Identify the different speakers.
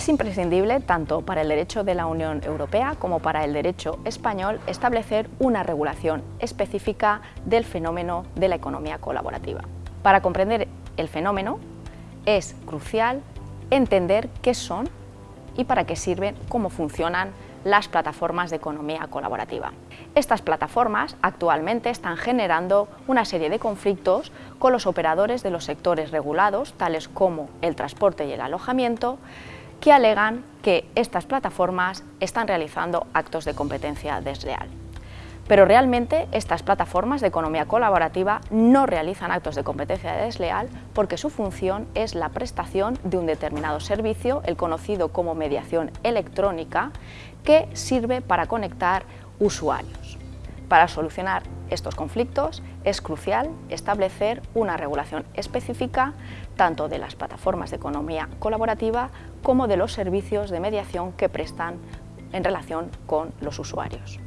Speaker 1: Es imprescindible, tanto para el derecho de la Unión Europea como para el derecho español, establecer una regulación específica del fenómeno de la economía colaborativa. Para comprender el fenómeno, es crucial entender qué son y para qué sirven, cómo funcionan las plataformas de economía colaborativa. Estas plataformas actualmente están generando una serie de conflictos con los operadores de los sectores regulados, tales como el transporte y el alojamiento, que alegan que estas plataformas están realizando actos de competencia desleal. Pero realmente estas plataformas de economía colaborativa no realizan actos de competencia desleal porque su función es la prestación de un determinado servicio, el conocido como mediación electrónica, que sirve para conectar usuarios. Para solucionar estos conflictos es crucial establecer una regulación específica tanto de las plataformas de economía colaborativa como de los servicios de mediación que prestan en relación con los usuarios.